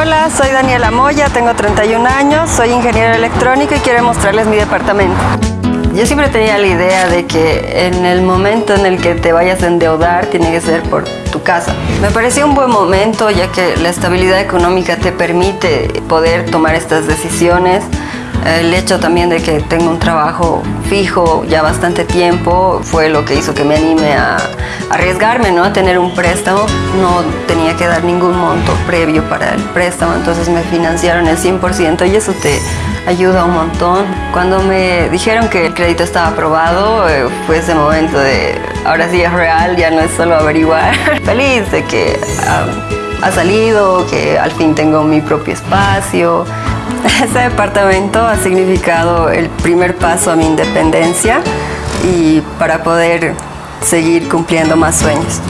Hola, soy Daniela Moya, tengo 31 años, soy ingeniero electrónico y quiero mostrarles mi departamento. Yo siempre tenía la idea de que en el momento en el que te vayas a endeudar tiene que ser por tu casa. Me pareció un buen momento ya que la estabilidad económica te permite poder tomar estas decisiones el hecho también de que tengo un trabajo fijo ya bastante tiempo fue lo que hizo que me anime a arriesgarme, ¿no? A tener un préstamo. No tenía que dar ningún monto previo para el préstamo, entonces me financiaron el 100% y eso te ayuda un montón. Cuando me dijeron que el crédito estaba aprobado, eh, fue ese momento de ahora sí es real, ya no es solo averiguar. Feliz de que ah, ha salido, que al fin tengo mi propio espacio. Este departamento ha significado el primer paso a mi independencia y para poder seguir cumpliendo más sueños.